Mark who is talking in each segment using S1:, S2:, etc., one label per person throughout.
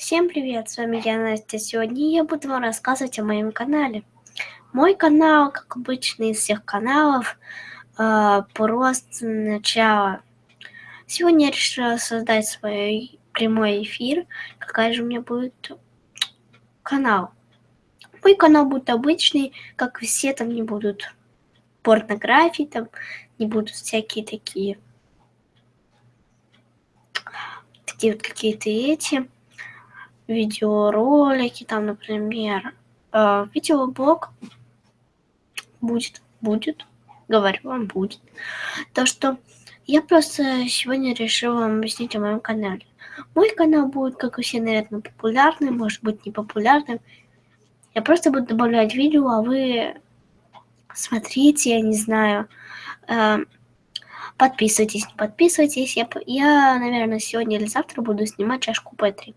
S1: Всем привет, с вами я Настя. Сегодня я буду вам рассказывать о моем канале. Мой канал, как обычно из всех каналов, э, просто начало. Сегодня я решила создать свой прямой эфир. Какая же у меня будет канал? Мой канал будет обычный, как все, там не будут порнографии, там не будут всякие такие такие вот какие-то эти видеоролики, там, например, э, видеоблог будет, будет, говорю вам, будет. То, что я просто сегодня решила вам объяснить о моем канале. Мой канал будет, как и все, наверное, популярный, может быть, не популярным. Я просто буду добавлять видео, а вы смотрите, я не знаю, э, подписывайтесь, не подписывайтесь. Я, я, наверное, сегодня или завтра буду снимать чашку Петри.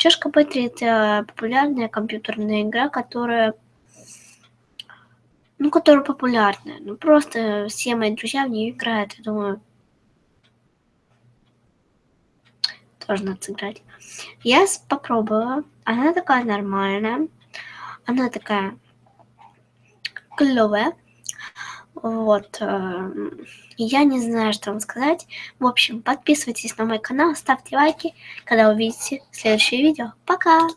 S1: Чашка Петри – это популярная компьютерная игра, которая, ну, которая популярная. Ну, просто все мои друзья в нее играют. Я думаю, тоже надо сыграть. Я попробовала. Она такая нормальная. Она такая клевая. Вот. Э, я не знаю, что вам сказать. В общем, подписывайтесь на мой канал, ставьте лайки, когда увидите следующее видео. Пока!